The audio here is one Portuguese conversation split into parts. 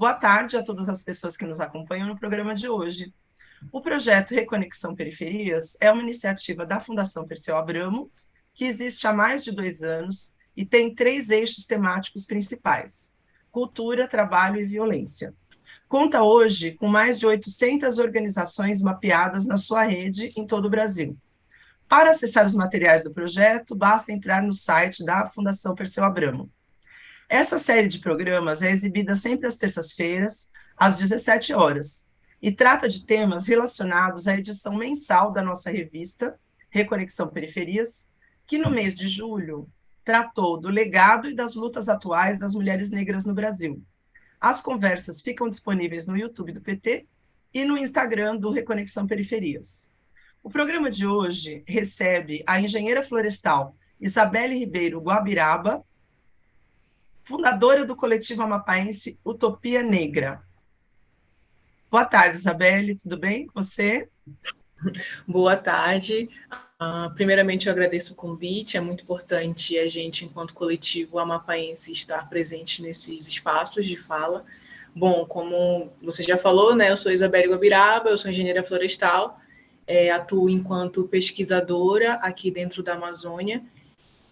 Boa tarde a todas as pessoas que nos acompanham no programa de hoje. O projeto Reconexão Periferias é uma iniciativa da Fundação Perseu Abramo, que existe há mais de dois anos e tem três eixos temáticos principais: cultura, trabalho e violência. Conta hoje com mais de 800 organizações mapeadas na sua rede em todo o Brasil. Para acessar os materiais do projeto, basta entrar no site da Fundação Perseu Abramo. Essa série de programas é exibida sempre às terças-feiras, às 17 horas, e trata de temas relacionados à edição mensal da nossa revista, Reconexão Periferias, que no mês de julho tratou do legado e das lutas atuais das mulheres negras no Brasil. As conversas ficam disponíveis no YouTube do PT e no Instagram do Reconexão Periferias. O programa de hoje recebe a engenheira florestal Isabelle Ribeiro Guabiraba, fundadora do coletivo amapaense Utopia Negra. Boa tarde, Isabelle, tudo bem com você? Boa tarde. Uh, primeiramente, eu agradeço o convite. É muito importante a gente, enquanto coletivo amapaense, estar presente nesses espaços de fala. Bom, como você já falou, né, eu sou Isabelle Guabiraba, eu sou engenheira florestal, é, atuo enquanto pesquisadora aqui dentro da Amazônia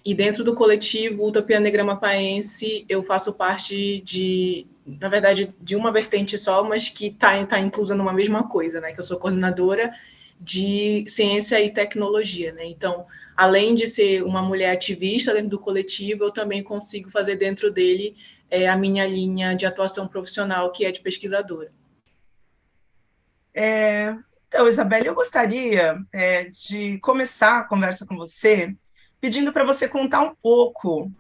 e dentro do coletivo Utopia Negra Mapaense, eu faço parte de, na verdade, de uma vertente só, mas que está tá inclusa numa mesma coisa, né? Que eu sou coordenadora de ciência e tecnologia, né? Então, além de ser uma mulher ativista dentro do coletivo, eu também consigo fazer dentro dele é, a minha linha de atuação profissional, que é de pesquisadora. É, então, Isabelle, eu gostaria é, de começar a conversa com você pedindo para você contar um pouco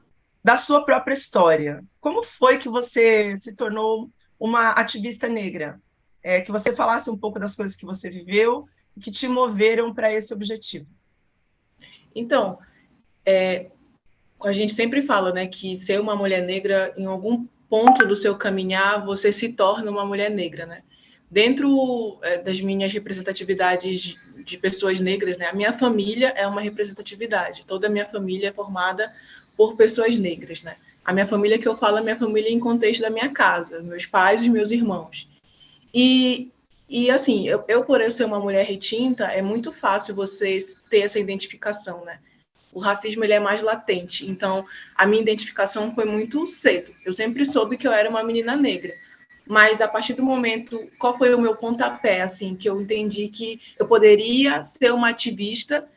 da sua própria história. Como foi que você se tornou uma ativista negra? É, que você falasse um pouco das coisas que você viveu e que te moveram para esse objetivo. Então, é, a gente sempre fala né, que ser uma mulher negra, em algum ponto do seu caminhar, você se torna uma mulher negra. Né? Dentro é, das minhas representatividades de pessoas negras, né? A minha família é uma representatividade. Toda a minha família é formada por pessoas negras, né? A minha família que eu falo é a minha família em contexto da minha casa, meus pais e meus irmãos. E, e assim, eu, eu, por eu ser uma mulher retinta, é muito fácil você ter essa identificação, né? O racismo ele é mais latente. Então, a minha identificação foi muito cedo. Eu sempre soube que eu era uma menina negra mas a partir do momento, qual foi o meu pontapé, assim, que eu entendi que eu poderia ser uma ativista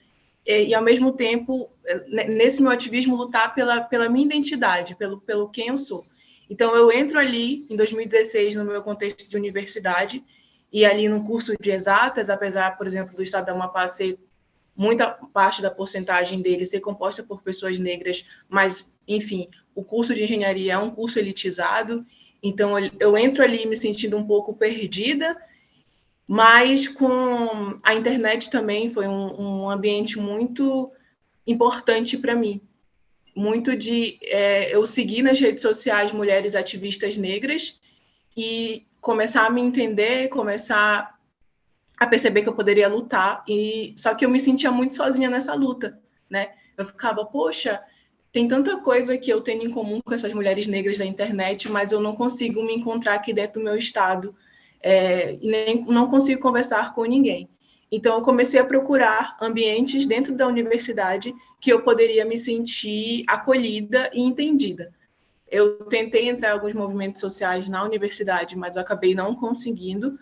e, e ao mesmo tempo, eh, nesse meu ativismo, lutar pela, pela minha identidade, pelo, pelo quem eu sou. Então, eu entro ali, em 2016, no meu contexto de universidade, e ali no curso de exatas, apesar, por exemplo, do estado da Amapá ser muita parte da porcentagem dele ser composta por pessoas negras, mas, enfim, o curso de engenharia é um curso elitizado, então, eu entro ali me sentindo um pouco perdida, mas com a internet também foi um, um ambiente muito importante para mim. Muito de é, eu seguir nas redes sociais mulheres ativistas negras e começar a me entender, começar a perceber que eu poderia lutar. E só que eu me sentia muito sozinha nessa luta, né? Eu ficava, poxa, tem tanta coisa que eu tenho em comum com essas mulheres negras da internet, mas eu não consigo me encontrar aqui dentro do meu estado é, e nem não consigo conversar com ninguém. Então, eu comecei a procurar ambientes dentro da universidade que eu poderia me sentir acolhida e entendida. Eu tentei entrar em alguns movimentos sociais na universidade, mas acabei não conseguindo.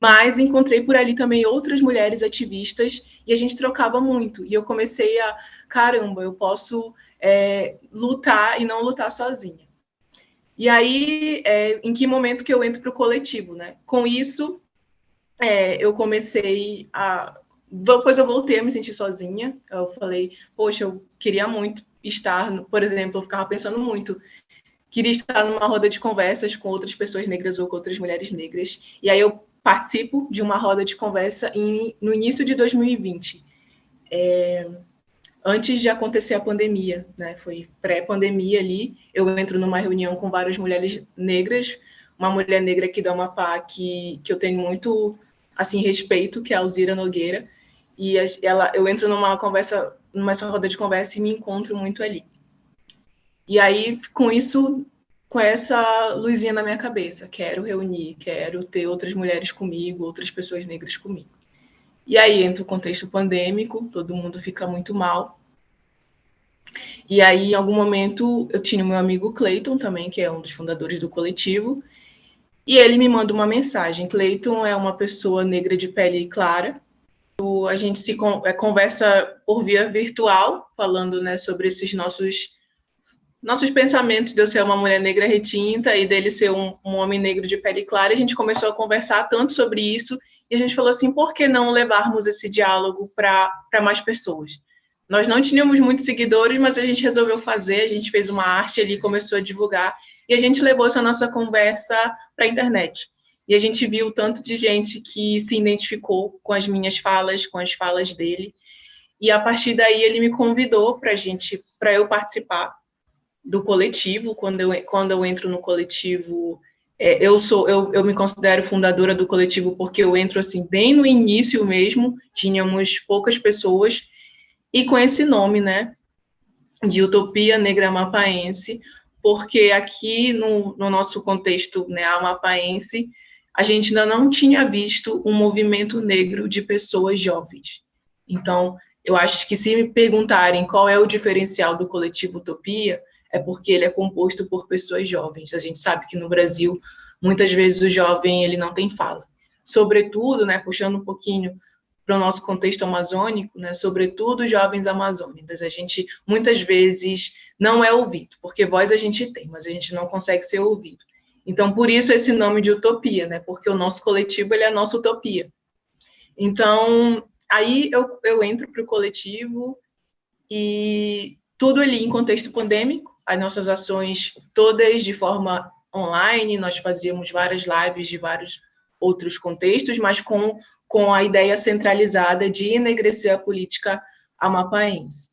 Mas encontrei por ali também outras mulheres ativistas e a gente trocava muito. E eu comecei a, caramba, eu posso é, lutar e não lutar sozinha. E aí, é, em que momento que eu entro para o coletivo, né? Com isso, é, eu comecei a. Depois eu voltei a me sentir sozinha. Eu falei, poxa, eu queria muito estar, por exemplo, eu ficava pensando muito. Queria estar numa roda de conversas com outras pessoas negras ou com outras mulheres negras. E aí eu participo de uma roda de conversa em, no início de 2020. É, antes de acontecer a pandemia, né? Foi pré-pandemia ali. Eu entro numa reunião com várias mulheres negras, uma mulher negra aqui da Amapá que, que eu tenho muito assim respeito, que é a Alzira Nogueira, e ela, eu entro numa conversa, numa roda de conversa e me encontro muito ali. E aí, com isso, com essa luzinha na minha cabeça. Quero reunir, quero ter outras mulheres comigo, outras pessoas negras comigo. E aí entra o contexto pandêmico, todo mundo fica muito mal. E aí, em algum momento, eu tinha meu amigo Clayton também, que é um dos fundadores do coletivo, e ele me manda uma mensagem. Clayton é uma pessoa negra de pele clara. A gente se é, conversa por via virtual, falando né, sobre esses nossos nossos pensamentos de eu ser uma mulher negra retinta e dele ser um, um, homem negro de pele clara, a gente começou a conversar tanto sobre isso e a gente falou assim, por que não levarmos esse diálogo para mais pessoas? Nós não tínhamos muitos seguidores, mas a gente resolveu fazer, a gente fez uma arte ali, começou a divulgar e a gente levou essa nossa conversa para a internet. E a gente viu tanto de gente que se identificou com as minhas falas, com as falas dele. E a partir daí ele me convidou para gente, para eu participar do coletivo. Quando eu, quando eu entro no coletivo, é, eu sou, eu, eu me considero fundadora do coletivo porque eu entro assim bem no início mesmo. Tínhamos poucas pessoas e com esse nome, né, de Utopia Negra Amapaense, porque aqui no, no nosso contexto né, amapaense a gente ainda não tinha visto um movimento negro de pessoas jovens. Então, eu acho que se me perguntarem qual é o diferencial do coletivo Utopia, é porque ele é composto por pessoas jovens. A gente sabe que no Brasil, muitas vezes o jovem ele não tem fala. Sobretudo, né, puxando um pouquinho para o nosso contexto amazônico, né, sobretudo jovens amazônicos, a gente muitas vezes não é ouvido, porque voz a gente tem, mas a gente não consegue ser ouvido. Então, por isso esse nome de utopia, né, porque o nosso coletivo ele é a nossa utopia. Então, aí eu, eu entro para o coletivo e tudo ali em contexto pandêmico, as nossas ações todas de forma online, nós fazíamos várias lives de vários outros contextos, mas com, com a ideia centralizada de enegrecer a política amapaense.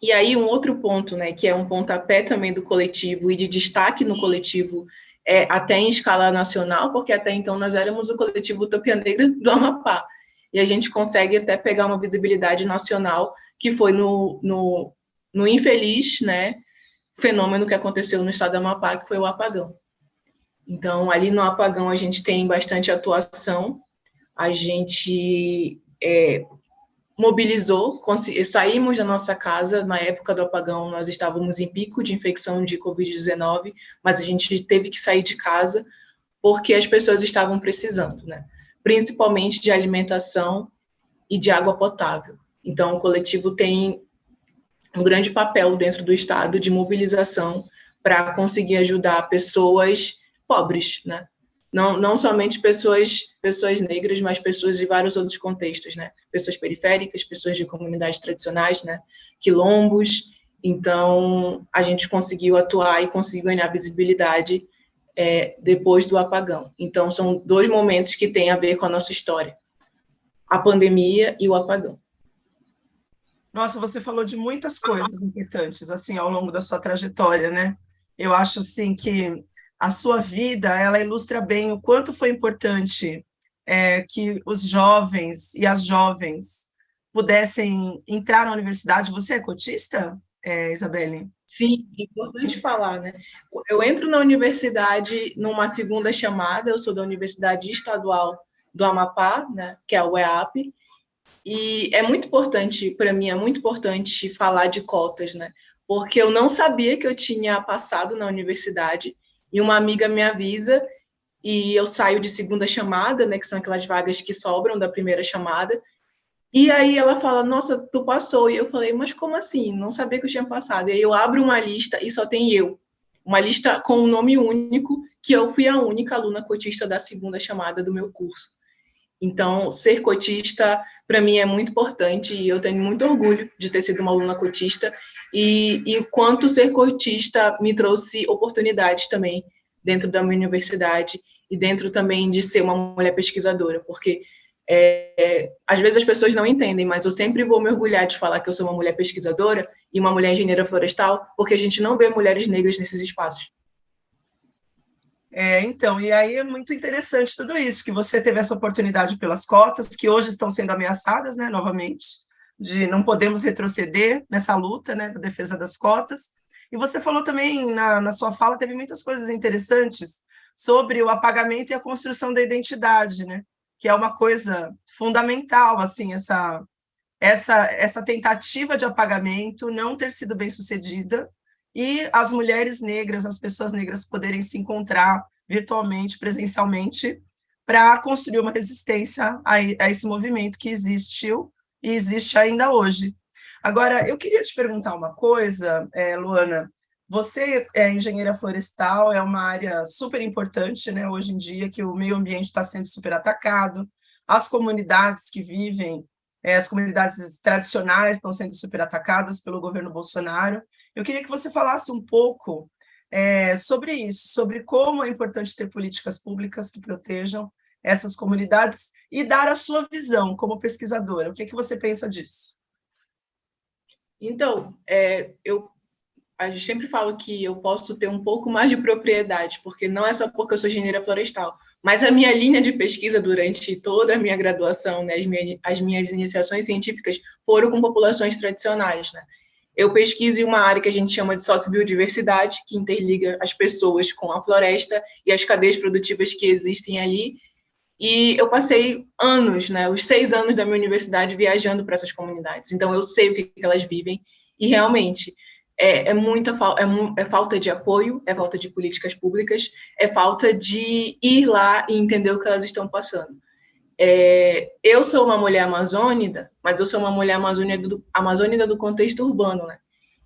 E aí, um outro ponto, né, que é um pontapé também do coletivo e de destaque no coletivo, é, até em escala nacional, porque até então nós éramos o coletivo Utopia Negra do Amapá, e a gente consegue até pegar uma visibilidade nacional, que foi no, no, no infeliz né, fenômeno que aconteceu no estado do Amapá, que foi o apagão. Então, ali no apagão, a gente tem bastante atuação, a gente é, mobilizou, saímos da nossa casa, na época do apagão, nós estávamos em pico de infecção de Covid-19, mas a gente teve que sair de casa porque as pessoas estavam precisando, né? principalmente de alimentação e de água potável. Então, o coletivo tem um grande papel dentro do Estado de mobilização para conseguir ajudar pessoas pobres, né? Não, não somente pessoas, pessoas negras, mas pessoas de vários outros contextos, né? Pessoas periféricas, pessoas de comunidades tradicionais, né? Quilombos. Então, a gente conseguiu atuar e conseguiu ganhar visibilidade é, depois do apagão. Então, são dois momentos que têm a ver com a nossa história. A pandemia e o apagão. Nossa, você falou de muitas coisas importantes, assim, ao longo da sua trajetória, né? Eu acho, assim, que a sua vida, ela ilustra bem o quanto foi importante é, que os jovens e as jovens pudessem entrar na universidade. Você é cotista, é, Isabelle? Sim, é importante falar, né? Eu entro na universidade numa segunda chamada, eu sou da Universidade Estadual do Amapá, né, que é a UEAP, e é muito importante, para mim, é muito importante falar de cotas, né? Porque eu não sabia que eu tinha passado na universidade, e uma amiga me avisa e eu saio de segunda chamada, né, que são aquelas vagas que sobram da primeira chamada. E aí ela fala: "Nossa, tu passou". E eu falei: "Mas como assim? Não sabia que eu tinha passado". E aí eu abro uma lista e só tem eu. Uma lista com um nome único, que eu fui a única aluna cotista da segunda chamada do meu curso. Então, ser cotista, para mim, é muito importante e eu tenho muito orgulho de ter sido uma aluna cotista e, e quanto ser cotista me trouxe oportunidades também dentro da minha universidade e dentro também de ser uma mulher pesquisadora, porque é, às vezes as pessoas não entendem, mas eu sempre vou me orgulhar de falar que eu sou uma mulher pesquisadora e uma mulher engenheira florestal, porque a gente não vê mulheres negras nesses espaços. É, então, e aí é muito interessante tudo isso, que você teve essa oportunidade pelas cotas, que hoje estão sendo ameaçadas, né, novamente, de não podemos retroceder nessa luta, né, da defesa das cotas, E você falou também, na, na sua fala, teve muitas coisas interessantes sobre o apagamento e a construção da identidade, né? que é uma coisa fundamental, assim, essa, essa, essa tentativa de apagamento não ter sido bem sucedida e as mulheres negras, as pessoas negras poderem se encontrar virtualmente, presencialmente, para construir uma resistência a, a, esse movimento que existiu e existe ainda hoje. Agora, eu queria te perguntar uma coisa, é, Luana, você é engenheira florestal, é uma área super importante, né, hoje em dia, que o meio ambiente está sendo super atacado, as comunidades que vivem, é, as comunidades tradicionais estão sendo super atacadas pelo governo Bolsonaro. Eu queria que você falasse um pouco é, sobre isso, sobre como é importante ter políticas públicas que protejam essas comunidades e dar a sua visão como pesquisadora. O que, é que você pensa disso? Então, é, eu a gente sempre fala que eu posso ter um pouco mais de propriedade, porque não é só porque eu sou engenheira florestal, mas a minha linha de pesquisa durante toda a minha graduação, né, as, minhas, as minhas iniciações científicas foram com populações tradicionais, né? Eu pesquiso em uma área que a gente chama de sociobiodiversidade, que interliga as pessoas com a floresta e as cadeias produtivas que existem ali. E eu passei anos, né, os seis anos da minha universidade viajando para essas comunidades. Então eu sei o que, que elas vivem e realmente é, é muita é, é, falta de apoio, é falta de políticas públicas, é falta de ir lá e entender o que elas estão passando. É, eu sou uma mulher amazônica, mas eu sou uma mulher amazônica do, amazônica do contexto urbano, né?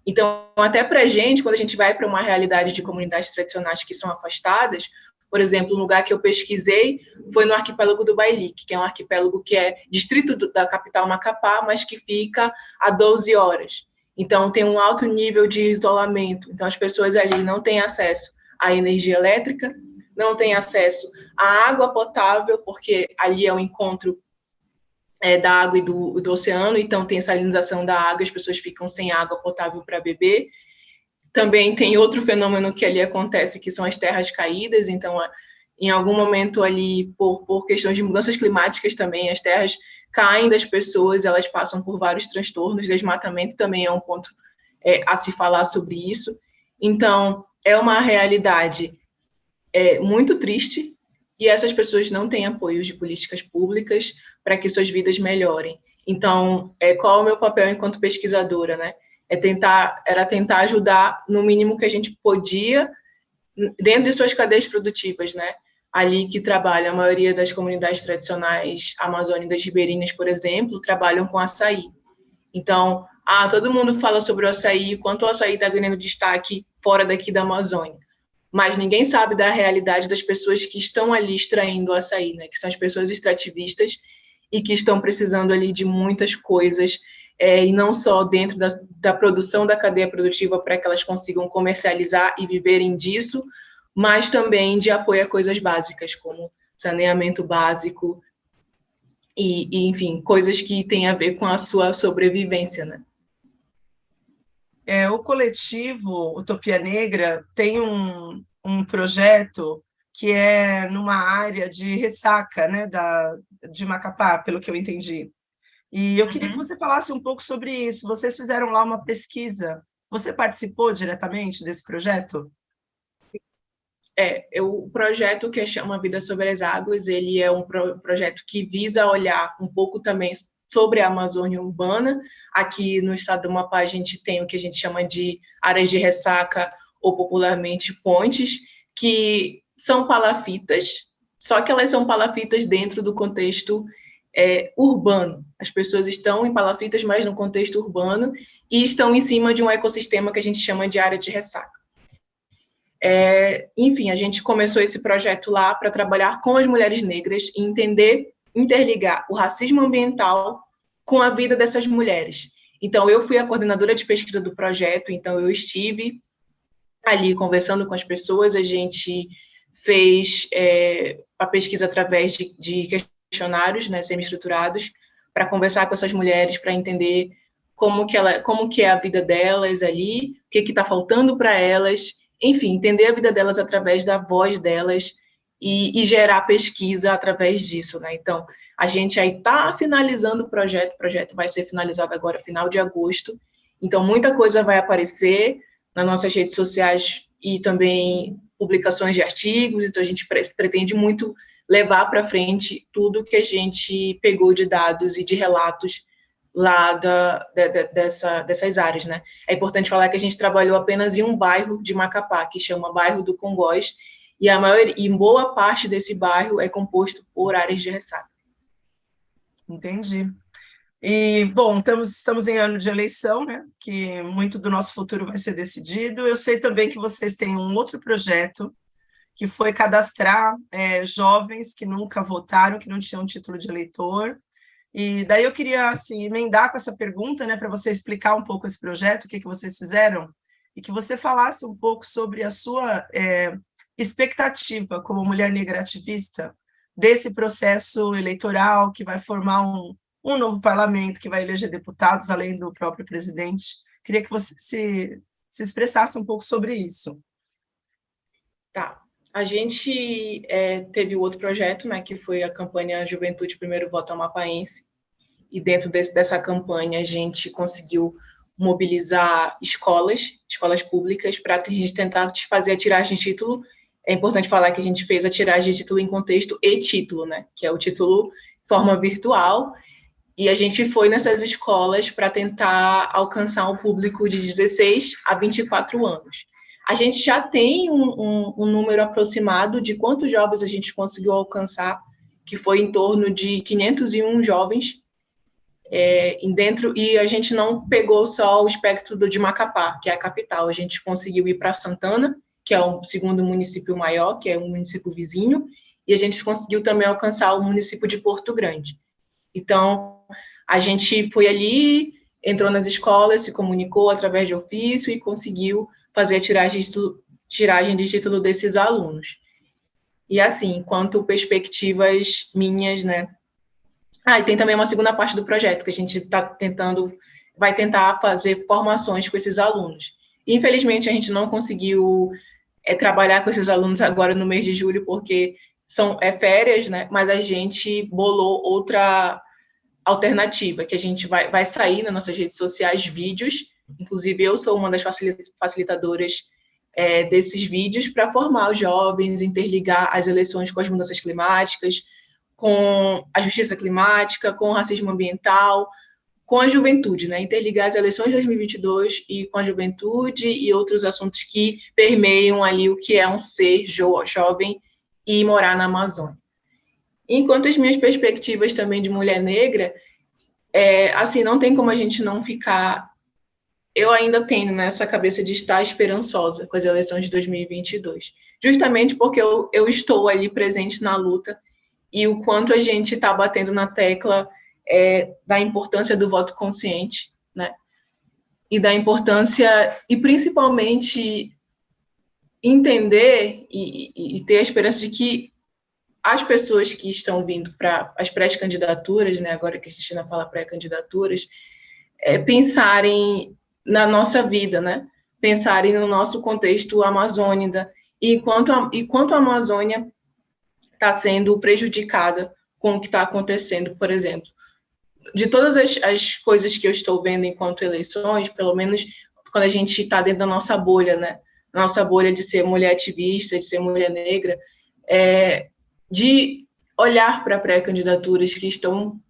Então, até para a gente, quando a gente vai para uma realidade de comunidades tradicionais que são afastadas, por exemplo, um lugar que eu pesquisei foi no arquipélago do Bailique, que é um arquipélago que é distrito da capital Macapá, mas que fica a 12 horas. Então, tem um alto nível de isolamento. Então, as pessoas ali não têm acesso à energia elétrica, não têm acesso à água potável, porque ali é o encontro é, da água e do, do oceano, então tem salinização da água, as pessoas ficam sem água potável para beber. Também tem outro fenômeno que ali acontece, que são as terras caídas, então, em algum momento ali, por, por questões de mudanças climáticas também, as terras caem das pessoas, elas passam por vários transtornos, desmatamento também é um ponto é, a se falar sobre isso. Então, é uma realidade é, muito triste e essas pessoas não têm apoio de políticas públicas para que suas vidas melhorem. Então, é, qual é o meu papel enquanto pesquisadora, né? É tentar, era tentar ajudar no mínimo que a gente podia dentro de suas cadeias produtivas, né? ali que trabalha a maioria das comunidades tradicionais amazônicas ribeirinhas, por exemplo, trabalham com açaí. Então, ah, todo mundo fala sobre o açaí, quanto o açaí está ganhando destaque fora daqui da Amazônia. Mas ninguém sabe da realidade das pessoas que estão ali extraindo açaí, né? que são as pessoas extrativistas e que estão precisando ali de muitas coisas, é, e não só dentro da, da produção da cadeia produtiva para que elas consigam comercializar e viverem disso, mas também de apoio a coisas básicas, como saneamento básico e, e enfim, coisas que têm a ver com a sua sobrevivência, né? É, o coletivo Utopia Negra tem um, um projeto que é numa área de ressaca né, da, de Macapá, pelo que eu entendi. E eu queria uhum. que você falasse um pouco sobre isso. Vocês fizeram lá uma pesquisa. Você participou diretamente desse projeto? É, o projeto que chama Vida sobre as Águas, ele é um pro, projeto que visa olhar um pouco também sobre a Amazônia urbana. Aqui no estado do Amapá a gente tem o que a gente chama de áreas de ressaca ou popularmente pontes, que são palafitas, só que elas são palafitas dentro do contexto é, urbano. As pessoas estão em palafitas, mas no contexto urbano, e estão em cima de um ecossistema que a gente chama de área de ressaca. É, enfim, a gente começou esse projeto lá para trabalhar com as mulheres negras e entender, interligar o racismo ambiental com a vida dessas mulheres. Então, eu fui a coordenadora de pesquisa do projeto, então eu estive ali conversando com as pessoas, a gente fez é, a pesquisa através de, de questionários né, semi-estruturados para conversar com essas mulheres, para entender como que, ela, como que é a vida delas ali, o que está faltando para elas, enfim, entender a vida delas através da voz delas e, e gerar pesquisa através disso, né? Então, a gente aí está finalizando o projeto, o projeto vai ser finalizado agora final de agosto, então muita coisa vai aparecer, nas nossas redes sociais e também publicações de artigos, então a gente pretende muito levar para frente tudo que a gente pegou de dados e de relatos lá da, de, dessa, dessas áreas, né? É importante falar que a gente trabalhou apenas em um bairro de Macapá, que chama Bairro do Congós, e a maior e boa parte desse bairro é composto por áreas de ressaca. Entendi. E, bom, estamos, estamos em ano de eleição, né? Que muito do nosso futuro vai ser decidido. Eu sei também que vocês têm um outro projeto que foi cadastrar é, jovens que nunca votaram, que não tinham título de eleitor, e daí eu queria assim, emendar com essa pergunta, né, para você explicar um pouco esse projeto, o que, que vocês fizeram, e que você falasse um pouco sobre a sua é, expectativa como mulher negra ativista desse processo eleitoral que vai formar um, um novo parlamento, que vai eleger deputados, além do próprio presidente. Queria que você se, se expressasse um pouco sobre isso. Tá. A gente é, teve outro projeto, né, que foi a campanha Juventude Primeiro Voto Amapaense, e dentro desse, dessa campanha a gente conseguiu mobilizar escolas, escolas públicas, para a gente tentar fazer a tiragem de título. É importante falar que a gente fez a tiragem de título em contexto e título, né, que é o título forma virtual, e a gente foi nessas escolas para tentar alcançar um público de 16 a 24 anos. A gente já tem um, um, um número aproximado de quantos jovens a gente conseguiu alcançar, que foi em torno de 501 jovens é, dentro, e a gente não pegou só o espectro do, de Macapá, que é a capital, a gente conseguiu ir para Santana, que é o segundo município maior, que é um município vizinho, e a gente conseguiu também alcançar o município de Porto Grande. Então, a gente foi ali, entrou nas escolas, se comunicou através de ofício e conseguiu fazer a tiragem de, título, tiragem de título desses alunos. E assim, quanto perspectivas minhas, né? Ah, e tem também uma segunda parte do projeto que a gente está tentando, vai tentar fazer formações com esses alunos. Infelizmente, a gente não conseguiu é, trabalhar com esses alunos agora no mês de julho, porque são é, férias, né? Mas a gente bolou outra alternativa, que a gente vai, vai sair nas nossas redes sociais vídeos Inclusive, eu sou uma das facilitadoras é, desses vídeos para formar os jovens, interligar as eleições com as mudanças climáticas, com a justiça climática, com o racismo ambiental, com a juventude, né? Interligar as eleições de 2022 e com a juventude e outros assuntos que permeiam ali o que é um ser jo jovem e morar na Amazônia. Enquanto as minhas perspectivas também de mulher negra, é, assim, não tem como a gente não ficar eu ainda tenho nessa cabeça de estar esperançosa com as eleições de 2022, justamente porque eu, eu estou ali presente na luta e o quanto a gente está batendo na tecla é, da importância do voto consciente, né? E da importância, e principalmente entender e, e ter a esperança de que as pessoas que estão vindo para as pré-candidaturas, né, agora que a ainda fala pré-candidaturas, é, pensarem na nossa vida, né? Pensarem no nosso contexto amazônida e quanto a, e quanto a Amazônia está sendo prejudicada com o que está acontecendo, por exemplo. De todas as, as coisas que eu estou vendo enquanto eleições, pelo menos quando a gente está dentro da nossa bolha, né? Nossa bolha de ser mulher ativista, de ser mulher negra, é, de olhar para pré-candidaturas que estão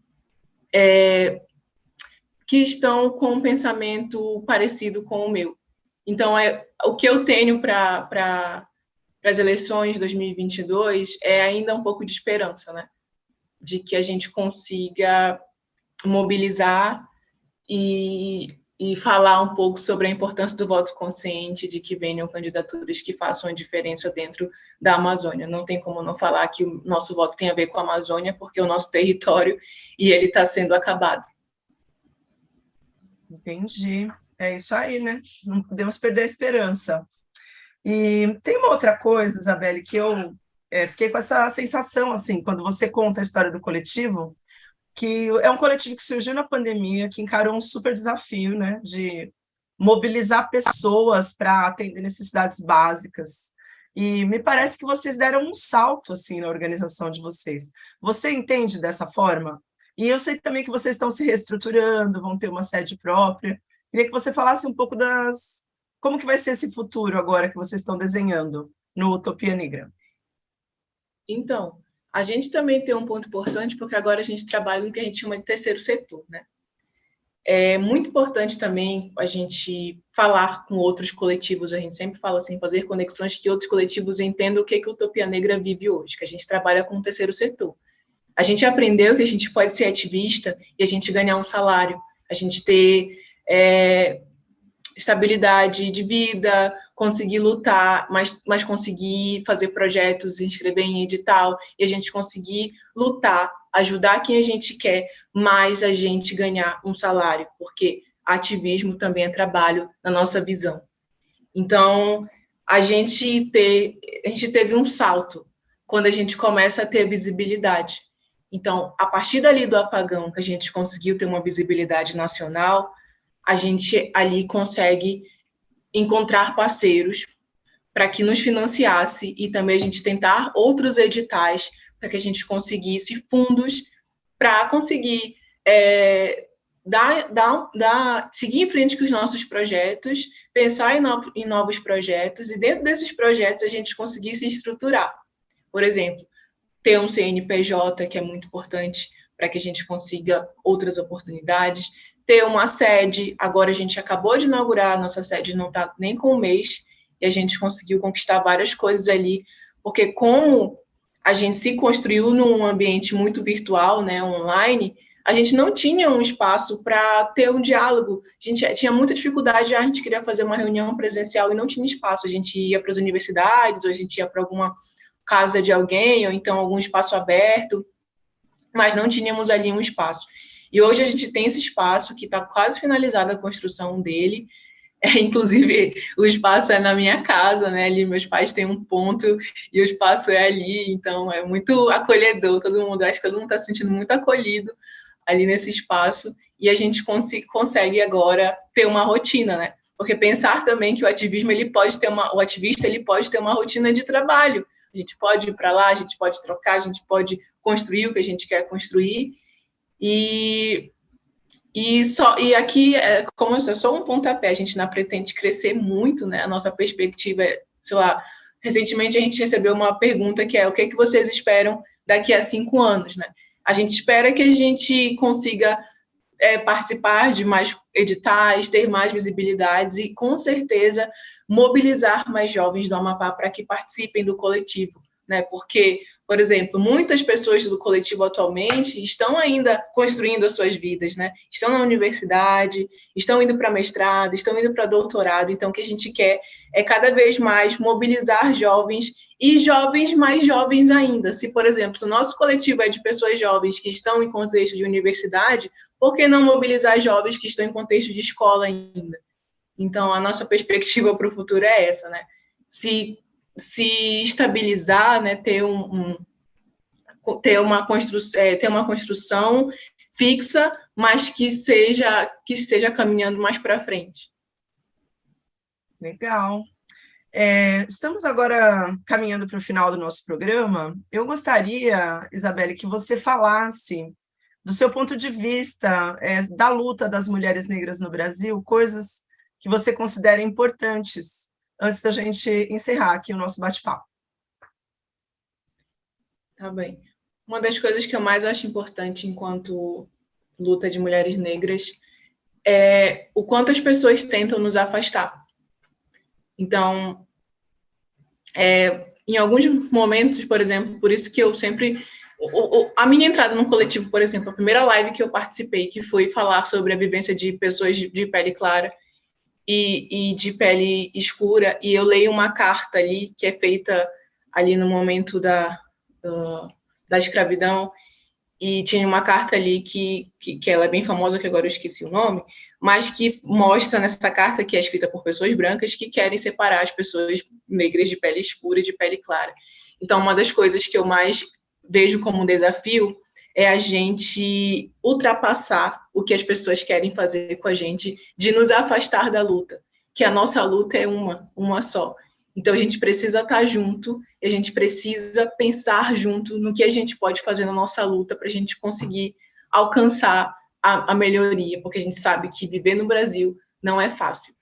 é, que estão com um pensamento parecido com o meu. Então, é, o que eu tenho para pra, as eleições de 2022 é ainda um pouco de esperança, né? De que a gente consiga mobilizar e, e falar um pouco sobre a importância do voto consciente, de que venham candidaturas que façam a diferença dentro da Amazônia. Não tem como não falar que o nosso voto tem a ver com a Amazônia, porque é o nosso território e ele está sendo acabado. Entendi. É isso aí, né? Não podemos perder a esperança. E tem uma outra coisa, Isabelle, que eu é, fiquei com essa sensação, assim, quando você conta a história do coletivo, que é um coletivo que surgiu na pandemia, que encarou um super desafio, né, de mobilizar pessoas para atender necessidades básicas. E me parece que vocês deram um salto, assim, na organização de vocês. Você entende dessa forma? E eu sei também que vocês estão se reestruturando, vão ter uma sede própria. Queria que você falasse um pouco das, Como que vai ser esse futuro agora que vocês estão desenhando no Utopia Negra? Então, a gente também tem um ponto importante, porque agora a gente trabalha no que a gente chama de terceiro setor, né? É muito importante também a gente falar com outros coletivos, a gente sempre fala assim, fazer conexões que outros coletivos entendam o que, que a Utopia Negra vive hoje, que a gente trabalha com o terceiro setor. A gente aprendeu que a gente pode ser ativista e a gente ganhar um salário, a gente ter é, estabilidade de vida, conseguir lutar, mas, mas conseguir fazer projetos, inscrever em edital, e a gente conseguir lutar, ajudar quem a gente quer, mas a gente ganhar um salário, porque ativismo também é trabalho na nossa visão. Então, a gente, ter, a gente teve um salto quando a gente começa a ter visibilidade. Então, a partir dali do apagão, que a gente conseguiu ter uma visibilidade nacional, a gente ali consegue encontrar parceiros para que nos financiasse e também a gente tentar outros editais para que a gente conseguisse fundos para conseguir é, dar, dar, dar, seguir em frente com os nossos projetos, pensar em, no, em novos projetos e dentro desses projetos a gente conseguir se estruturar. Por exemplo, ter um CNPJ, que é muito importante para que a gente consiga outras oportunidades, ter uma sede. Agora a gente acabou de inaugurar, nossa sede não está nem com um mês, e a gente conseguiu conquistar várias coisas ali, porque como a gente se construiu num ambiente muito virtual, né, online, a gente não tinha um espaço para ter um diálogo. A gente tinha muita dificuldade, a gente queria fazer uma reunião presencial e não tinha espaço. A gente ia para as universidades, ou a gente ia para alguma casa de alguém, ou então algum espaço aberto, mas não tínhamos ali um espaço. E hoje a gente tem esse espaço que está quase finalizada a construção dele. É, inclusive, o espaço é na minha casa, né? Ali meus pais têm um ponto e o espaço é ali, então é muito acolhedor. Todo mundo, acho que todo mundo está se sentindo muito acolhido ali nesse espaço e a gente cons consegue agora ter uma rotina, né? Porque pensar também que o ativismo ele pode ter uma, o ativista ele pode ter uma rotina de trabalho. A gente pode ir para lá, a gente pode trocar, a gente pode construir o que a gente quer construir e, e, só, e aqui, é, como eu sou um pontapé, a gente não pretende crescer muito, né? A nossa perspectiva é, sei lá, recentemente a gente recebeu uma pergunta que é o que, é que vocês esperam daqui a cinco anos, né? A gente espera que a gente consiga é, participar de mais editais, ter mais visibilidades e, com certeza, mobilizar mais jovens do Amapá para que participem do coletivo né? Porque, por exemplo, muitas pessoas do coletivo atualmente estão ainda construindo as suas vidas, né? Estão na universidade, estão indo para mestrado, estão indo para doutorado. Então, o que a gente quer é cada vez mais mobilizar jovens e jovens mais jovens ainda. Se, por exemplo, se o nosso coletivo é de pessoas jovens que estão em contexto de universidade, por que não mobilizar jovens que estão em contexto de escola ainda? Então, a nossa perspectiva para o futuro é essa, né? Se se estabilizar, né, ter, um, um ter, uma é, ter uma construção fixa, mas que seja que esteja caminhando mais para frente. Legal. É, estamos agora caminhando para o final do nosso programa. Eu gostaria, Isabelle, que você falasse do seu ponto de vista é, da luta das mulheres negras no Brasil, coisas que você considera importantes antes da gente encerrar aqui o nosso bate-papo. Tá bem. Uma das coisas que eu mais acho importante enquanto luta de mulheres negras é o quanto as pessoas tentam nos afastar. Então, é, em alguns momentos, por exemplo, por isso que eu sempre a minha entrada no coletivo, por exemplo, a primeira live que eu participei, que foi falar sobre a vivência de pessoas de pele clara, e, e de pele escura, e eu leio uma carta ali, que é feita ali no momento da, da, da escravidão, e tinha uma carta ali que, que, que, ela é bem famosa, que agora eu esqueci o nome, mas que mostra nessa carta, que é escrita por pessoas brancas, que querem separar as pessoas negras de pele escura e de pele clara. Então, uma das coisas que eu mais vejo como um desafio é a gente ultrapassar o que as pessoas querem fazer com a gente, de nos afastar da luta, que a nossa luta é uma, uma só. Então a gente precisa estar junto, a gente precisa pensar junto no que a gente pode fazer na nossa luta para a gente conseguir alcançar a, a melhoria, porque a gente sabe que viver no Brasil não é fácil.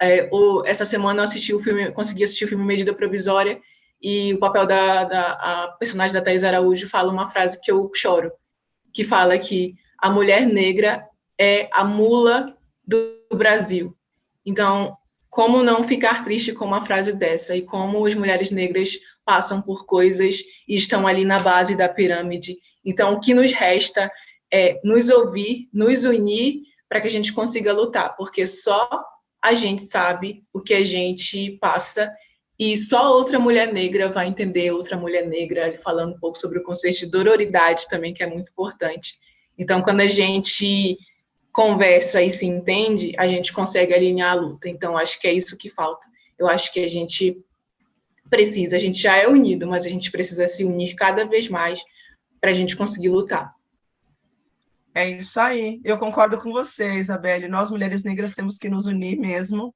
É, o, essa semana eu assisti o filme, consegui assistir o filme Medida Provisória, e o papel da, da personagem da Thais Araújo fala uma frase que eu choro, que fala que a mulher negra é a mula do Brasil. Então, como não ficar triste com uma frase dessa e como as mulheres negras passam por coisas e estão ali na base da pirâmide. Então, o que nos resta é nos ouvir, nos unir para que a gente consiga lutar, porque só a gente sabe o que a gente passa e só outra mulher negra vai entender outra mulher negra, falando um pouco sobre o conceito de dororidade também, que é muito importante. Então, quando a gente conversa e se entende, a gente consegue alinhar a luta. Então, acho que é isso que falta. Eu acho que a gente precisa, a gente já é unido, mas a gente precisa se unir cada vez mais para a gente conseguir lutar. É isso aí, eu concordo com você, Isabelle, nós mulheres negras temos que nos unir mesmo,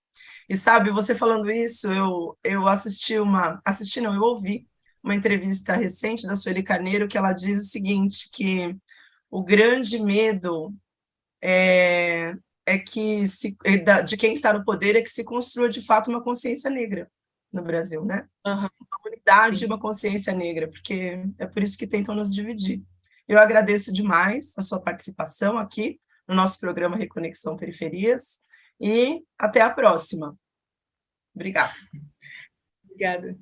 e sabe, você falando isso, eu, eu assisti uma, assisti não, eu ouvi uma entrevista recente da Sueli Carneiro, que ela diz o seguinte, que o grande medo é, é que se, é de quem está no poder é que se construa de fato uma consciência negra no Brasil, né? Uhum. Uma unidade e uma consciência negra, porque é por isso que tentam nos dividir. Eu agradeço demais a sua participação aqui no nosso programa Reconexão Periferias e até a próxima. Obrigada. Obrigada.